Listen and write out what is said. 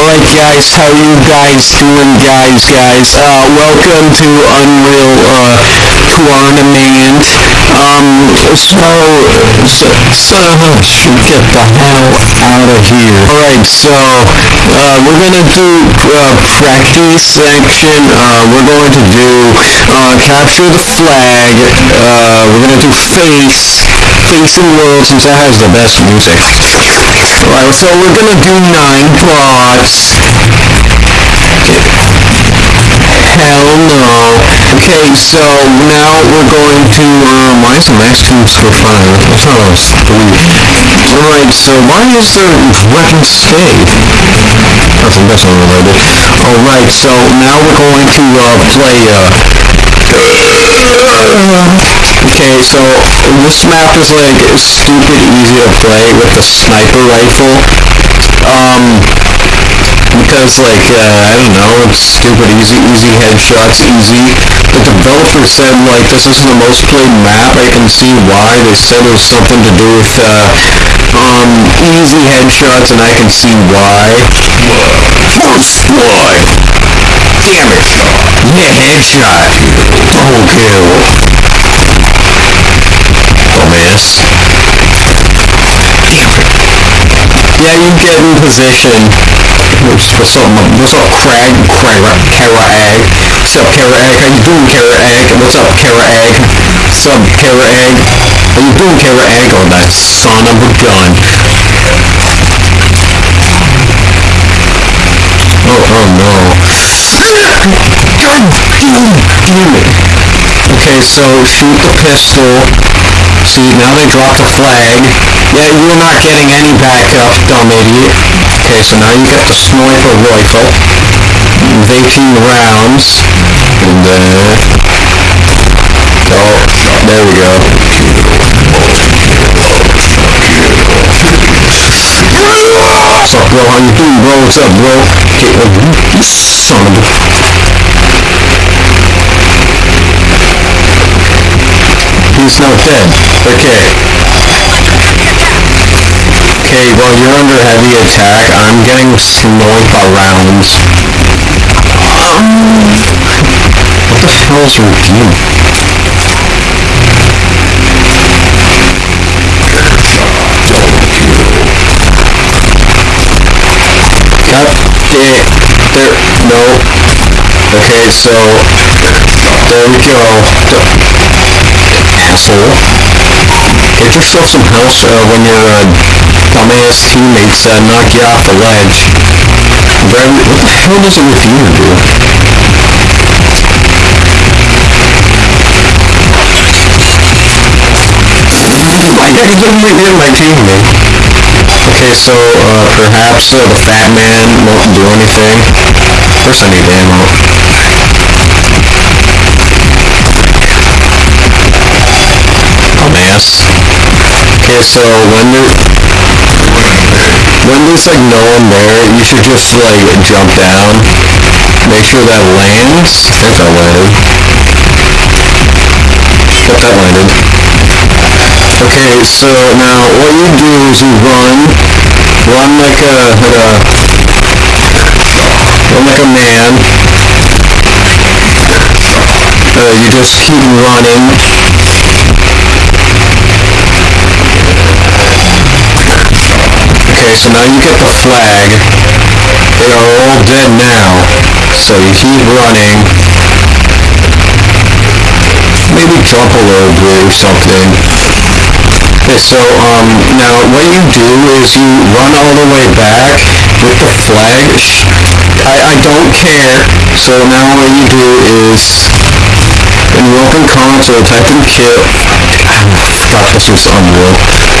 Alright guys, how you guys doing guys, guys? Uh, welcome to Unreal, uh, Tournament. Um, so, so, so, get the hell out of here. Alright, so, uh, we're gonna do, uh, practice section. Uh, we're going to do, uh, capture the flag. Uh, we're gonna do face, facing world since that has the best music. Alright, so we're gonna do nine plots. Hell no. Okay, so now we're going to, um, why is the max tubes for five? I thought it was three. Alright, so why is there weapon scathe? That's, that's unrelated. Alright, so now we're going to, uh, play, uh, So this map is like stupid easy to play with the sniper rifle. Um, because like, uh, I don't know, it's stupid easy, easy headshots, easy. The developer said like, this is the most played map, I can see why. They said it was something to do with, uh, um, easy headshots and I can see why. First blood! Damn it! Yeah, headshot! Double kill! Dumbass. Damn it. Yeah, you get in position. What's what's up, what's up, Crag? Crag, Kara Egg. What's up, Kara Egg? How you doing, Kara Egg? What's up, Kara Egg? What's up, Kara Egg? How you doing, Kara Egg? Oh, that son of a gun. Oh, oh no. God damn it. Okay, so shoot the pistol. See, now they dropped the flag. Yeah, you're not getting any backup, dumb idiot. Okay, so now you get the sniper rifle. With 18 rounds. And, uh... Oh, there we go. What's up, bro? How you doing, bro? What's up, bro? Okay, you son of a... He's not dead. Okay. Okay, well, you're under heavy attack. I'm getting sniped by rounds. Um, what the hell is review? God damn. There. No. Okay, so... There we go. Asshole. Get yourself some house uh, when your uh, dumbass teammates uh, knock you off the ledge. What the hell does a Redeemer do? I didn't hit my teammate. Okay, so uh, perhaps uh, the fat man won't do anything. First I need ammo. Okay, so when when there's like no one there, you should just like jump down. Make sure that lands. I think that landed. Yep, that landed. Okay, so now what you do is you run, run like a, like a, run like a man. Uh, you just keep running. Okay, so now you get the flag. They are all dead now. So you keep running. Maybe jump a little bit or something. Okay, so, um, now what you do is you run all the way back with the flag. I, I don't care. So now what you do is, in your open console, type in kill. I forgot this was Unreal.